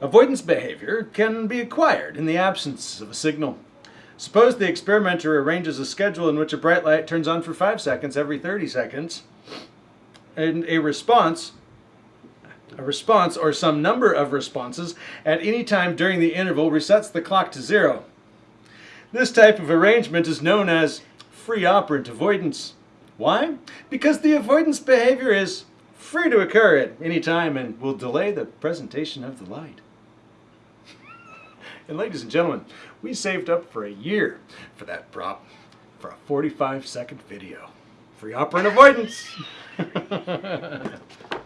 Avoidance behavior can be acquired in the absence of a signal. Suppose the experimenter arranges a schedule in which a bright light turns on for 5 seconds every 30 seconds, and a response a response or some number of responses at any time during the interval resets the clock to zero. This type of arrangement is known as free operant avoidance. Why? Because the avoidance behavior is free to occur at any time and will delay the presentation of the light. And ladies and gentlemen, we saved up for a year for that prop for a 45 second video. Free operant avoidance.